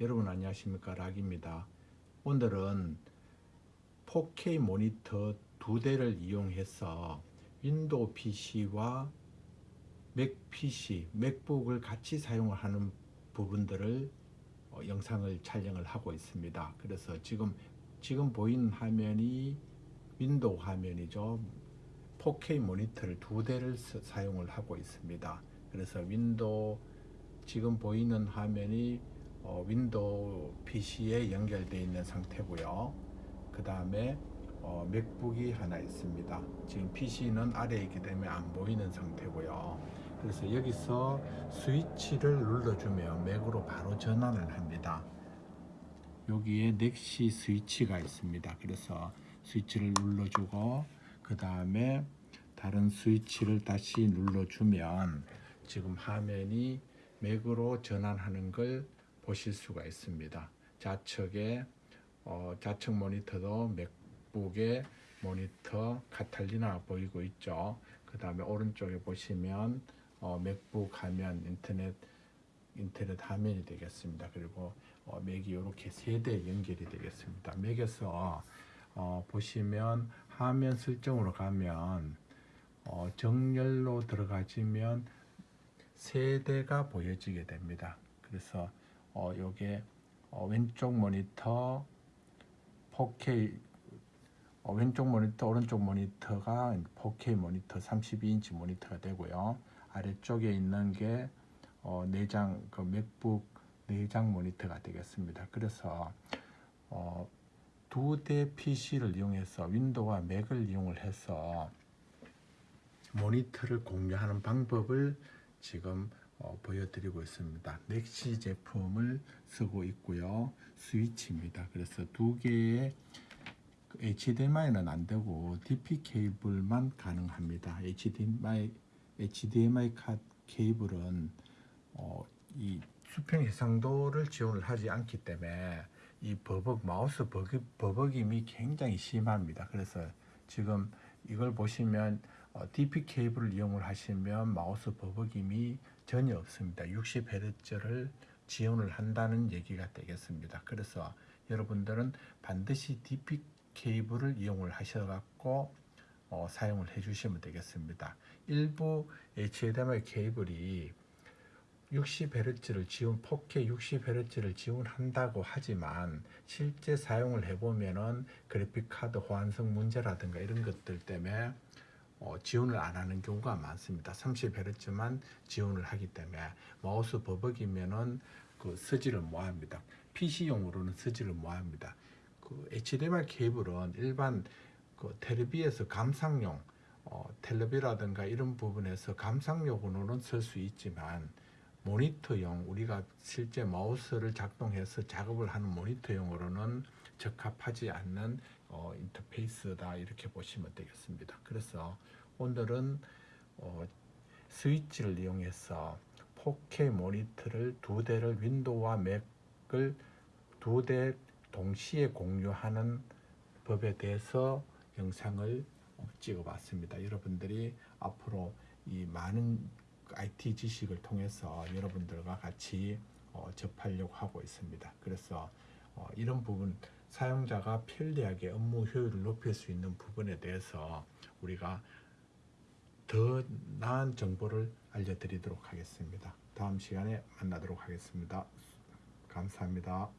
여러분 안녕하십니까? 락입니다. 오늘은 4K 모니터 두 대를 이용해서 윈도우 PC와 맥 PC, 맥북을 같이 사용하는 부분들을 어, 영상을 촬영을 하고 있습니다. 그래서 지금 지금 보이는 화면이 윈도우 화면이죠. 4K 모니터를 두 대를 사- 사용을 하고 있습니다. 그래서 윈도우 지금 보이는 화면이 어, 윈도우 PC에 연결되어 있는 상태고요. 그 다음에 어, 맥북이 하나 있습니다. 지금 PC는 아래에 있기 때문에 안 보이는 상태고요. 그래서 여기서 스위치를 눌러주면 맥으로 바로 전환을 합니다. 여기에 넥시 스위치가 있습니다. 그래서 스위치를 눌러주고 그 다음에 다른 스위치를 다시 눌러주면 지금 화면이 맥으로 전환하는 걸 보실 수가 있습니다. 좌측에 어, 좌측 모니터도 맥북의 모니터 카탈리나 보이고 있죠. 그 다음에 오른쪽에 보시면 어, 맥북 화면 인터넷 인터넷 화면이 되겠습니다. 그리고 어, 맥이 이렇게 세 대 연결이 되겠습니다. 맥에서 어, 보시면 화면 설정으로 가면 어, 정렬로 들어가시면 세 대가 보여지게 됩니다. 그래서 어, 요게 어, 왼쪽 모니터 4K 어, 왼쪽 모니터 오른쪽 모니터가 4K 모니터 32인치 모니터가 되고요. 아래쪽에 있는 게 어, 내장 그 맥북 내장 모니터가 되겠습니다. 그래서 어, 두 대 PC를 이용해서 윈도우와 맥을 이용을 해서 모니터를 공유하는 방법을 지금 어, 보여드리고 있습니다. 넥시 제품을 쓰고 있고요. 스위치입니다. 그래서 두 개의 그 HDMI는 안 되고 DP 케이블만 가능합니다. HDMI HDMI 카 케이블은 어, 이 수평 해상도를 지원을 하지 않기 때문에 이 버벅 마우스 버벅, 버벅임이 굉장히 심합니다. 그래서 지금 이걸 보시면 어, DP 케이블을 이용을 하시면 마우스 버벅임이 전혀 없습니다. 60Hz를 지원을 한다는 얘기가 되겠습니다. 그래서 여러분들은 반드시 DP 케이블을 이용을 하셔갖고 어, 사용을 해주시면 되겠습니다. 일부 HDMI 케이블이 60Hz를 지원, 4K 60Hz를 지원한다고 하지만 실제 사용을 해보면은 그래픽 카드 호환성 문제라든가 이런 것들 때문에 어, 지원을 안 하는 경우가 많습니다. 30Hz만 지원을 하기 때문에 마우스 버벅이면은 그 쓰지를 못합니다. PC용으로는 쓰지를 못합니다. 그 HDMI 케이블은 일반 그 텔레비에서 감상용 어, 텔레비라든가 이런 부분에서 감상용으로는 쓸 수 있지만 모니터용 우리가 실제 마우스를 작동해서 작업을 하는 모니터용으로는 적합하지 않는 어, 인터페이스다 이렇게 보시면 되겠습니다. 그래서 오늘은 어, 스위치를 이용해서 4K 모니터를 두 대를 윈도우와 맥을 두 대 동시에 공유하는 법에 대해서 영상을 어, 찍어봤습니다. 여러분들이 앞으로 이 많은 IT 지식을 통해서 여러분들과 같이 어, 접하려고 하고 있습니다. 그래서 어, 이런 부분 사용자가 편리하게 업무 효율을 높일 수 있는 부분에 대해서 우리가 더 나은 정보를 알려드리도록 하겠습니다. 다음 시간에 만나도록 하겠습니다. 감사합니다.